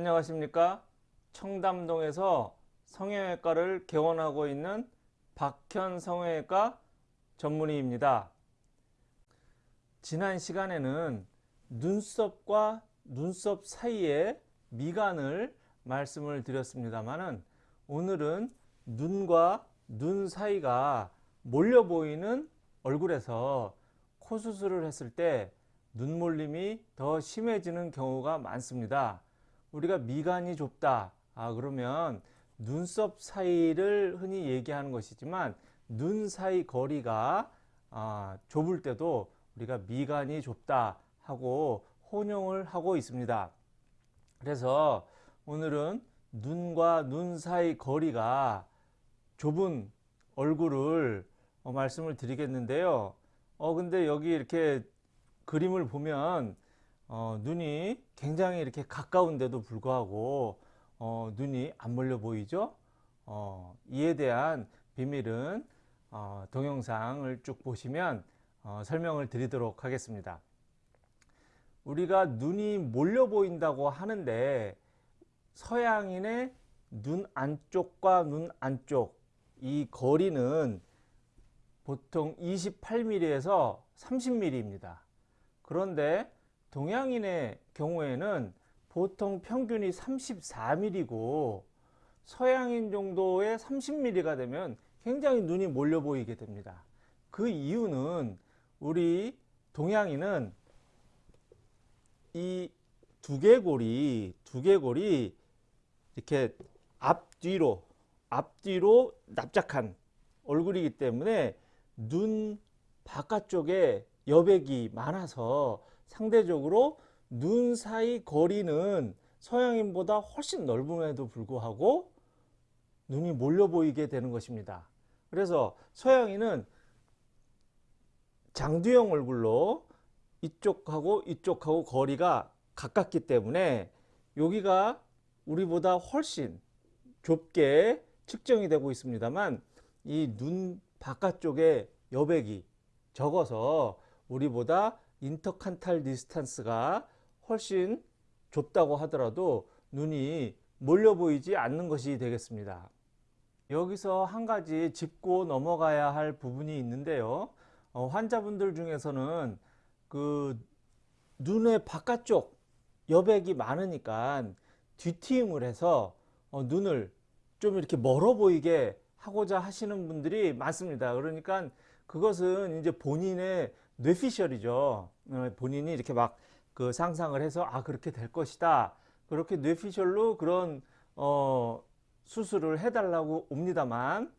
안녕하십니까 청담동에서 성형외과를 개원하고 있는 박현 성형외과 전문의입니다 지난 시간에는 눈썹과 눈썹 사이에 미간을 말씀을 드렸습니다만은 오늘은 눈과 눈 사이가 몰려 보이는 얼굴에서 코 수술을 했을 때 눈몰림이 더 심해지는 경우가 많습니다. 우리가 미간이 좁다. 아, 그러면 눈썹 사이를 흔히 얘기하는 것이지만 눈 사이 거리가 아, 좁을 때도 우리가 미간이 좁다 하고 혼용을 하고 있습니다. 그래서 오늘은 눈과 눈 사이 거리가 좁은 얼굴을 어, 말씀을 드리겠는데요. 어 근데 여기 이렇게 그림을 보면 어, 눈이 굉장히 이렇게 가까운데도 불구하고 어, 눈이 안 몰려 보이죠? 어, 이에 대한 비밀은 어, 동영상을 쭉 보시면 어, 설명을 드리도록 하겠습니다. 우리가 눈이 몰려 보인다고 하는데 서양인의 눈 안쪽과 눈 안쪽 이 거리는 보통 28mm에서 30mm입니다. 그런데 동양인의 경우에는 보통 평균이 34mm고 서양인 정도의 30mm가 되면 굉장히 눈이 몰려 보이게 됩니다. 그 이유는 우리 동양인은 이 두개골이 두개골이 이렇게 앞뒤로 앞뒤로 납작한 얼굴이기 때문에 눈 바깥쪽에 여백이 많아서 상대적으로 눈 사이 거리는 서양인보다 훨씬 넓음에도 불구하고 눈이 몰려 보이게 되는 것입니다. 그래서 서양인은 장두형 얼굴로 이쪽하고 이쪽하고 거리가 가깝기 때문에 여기가 우리보다 훨씬 좁게 측정이 되고 있습니다만 이 눈 바깥쪽에 여백이 적어서 우리보다 intercanthal distance가 훨씬 좁다고 하더라도 눈이 몰려 보이지 않는 것이 되겠습니다. 여기서 한 가지 짚고 넘어가야 할 부분이 있는데요. 어, 환자분들 중에서는 그 눈의 바깥쪽 여백이 많으니까 뒤트임을 해서 어, 눈을 좀 이렇게 멀어 보이게 하고자 하시는 분들이 많습니다. 그러니까 그것은 이제 본인의 뇌피셜이죠. 어, 본인이 이렇게 막 그 상상을 해서 아 그렇게 될 것이다. 그렇게 뇌피셜로 그런 어 수술을 해달라고 옵니다만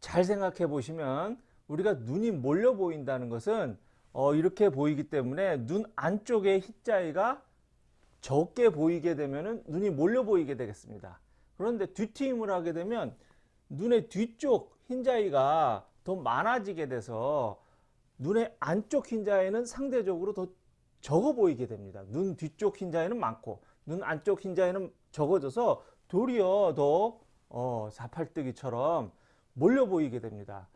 잘 생각해 보시면 우리가 눈이 몰려 보인다는 것은 어 이렇게 보이기 때문에 눈 안쪽에 흰자위가 적게 보이게 되면 눈이 몰려 보이게 되겠습니다. 그런데 뒤트임을 하게 되면 눈의 뒤쪽 흰자위가 더 많아지게 돼서 눈의 안쪽 흰자위는 상대적으로 더 적어 보이게 됩니다. 눈 뒤쪽 흰자위는 많고 눈 안쪽 흰자위는 적어져서 도리어 더 어, 사팔뜨기처럼 몰려 보이게 됩니다.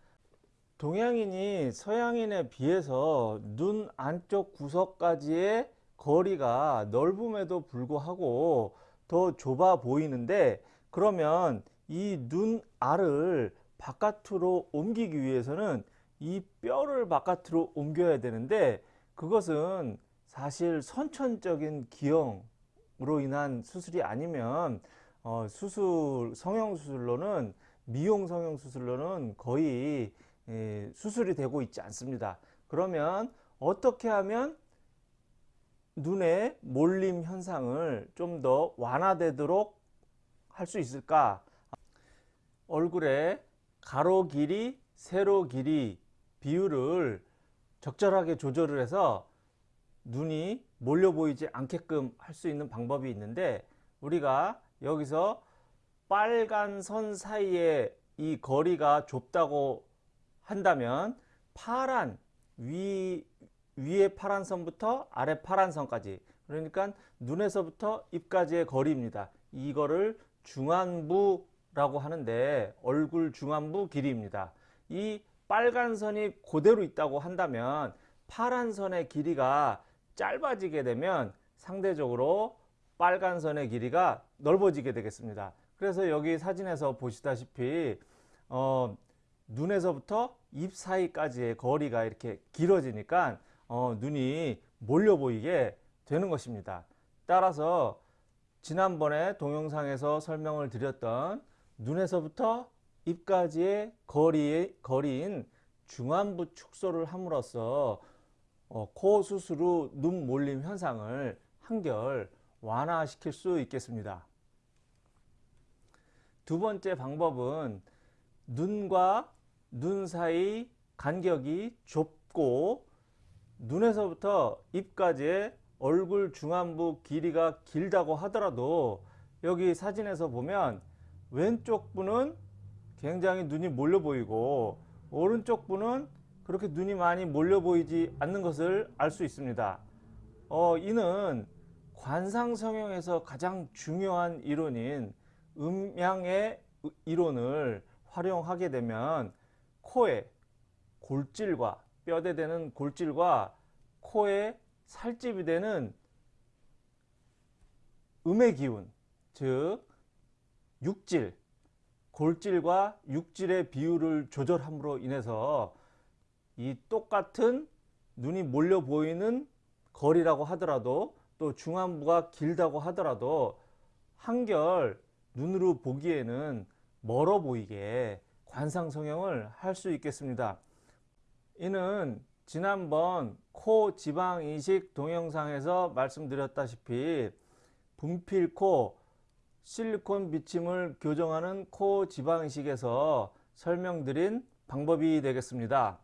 동양인이 서양인에 비해서 눈 안쪽 구석까지의 거리가 넓음에도 불구하고 더 좁아 보이는데 그러면 이 눈 알을 바깥으로 옮기기 위해서는 이 뼈를 바깥으로 옮겨야 되는데 그것은 사실 선천적인 기형으로 인한 수술이 아니면 어, 수술 성형수술로는 미용 성형수술로는 거의 예, 수술이 되고 있지 않습니다. 그러면 어떻게 하면 눈의 몰림 현상을 좀 더 완화되도록 할 수 있을까? 얼굴의 가로 길이, 세로 길이 비율을 적절하게 조절을 해서 눈이 몰려 보이지 않게끔 할 수 있는 방법이 있는데 우리가 여기서 빨간 선 사이에 이 거리가 좁다고 한다면 파란 위 위에 파란 선부터 아래 파란 선까지 그러니까 눈에서부터 입까지의 거리입니다. 이거를 중안부라고 하는데 얼굴 중안부 길이입니다. 이 빨간 선이 그대로 있다고 한다면 파란 선의 길이가 짧아지게 되면 상대적으로 빨간 선의 길이가 넓어지게 되겠습니다. 그래서 여기 사진에서 보시다시피 어, 눈에서부터 입 사이까지의 거리가 이렇게 길어지니까 어, 눈이 몰려 보이게 되는 것입니다. 따라서 지난번에 동영상에서 설명을 드렸던 눈에서부터 입까지의 거리, 거리인 중안부 축소를 함으로써 어, 코 수술 후눈 몰림 현상을 한결 완화시킬 수 있겠습니다. 두 번째 방법은 눈과 눈 사이 간격이 좁고 눈에서부터 입까지의 얼굴 중안부 길이가 길다고 하더라도 여기 사진에서 보면 왼쪽 분은 굉장히 눈이 몰려 보이고 오른쪽 분은 그렇게 눈이 많이 몰려 보이지 않는 것을 알 수 있습니다. 어, 이는 관상 성형에서 가장 중요한 이론인 음양의 이론을 활용하게 되면 코에 골질과 뼈대 되는 골질과 코에 살집이 되는 음의 기운, 즉 육질, 골질과 육질의 비율을 조절함으로 인해서 이 똑같은 눈이 몰려 보이는 거리라고 하더라도 또 중안부가 길다고 하더라도 한결 눈으로 보기에는 멀어 보이게 관상 성형을 할 수 있겠습니다. 이는 지난번 코 지방 이식 동영상에서 말씀드렸다시피 분필코 실리콘 비침을 교정하는 코 지방 이식에서 설명드린 방법이 되겠습니다.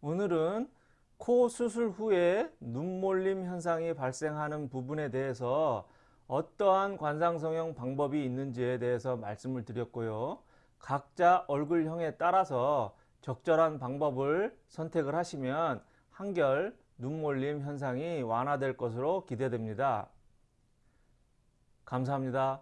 오늘은 코 수술 후에 눈몰림 현상이 발생하는 부분에 대해서 어떠한 관상성형 방법이 있는지에 대해서 말씀을 드렸고요. 각자 얼굴형에 따라서 적절한 방법을 선택을 하시면 한결 눈몰림 현상이 완화될 것으로 기대됩니다. 감사합니다.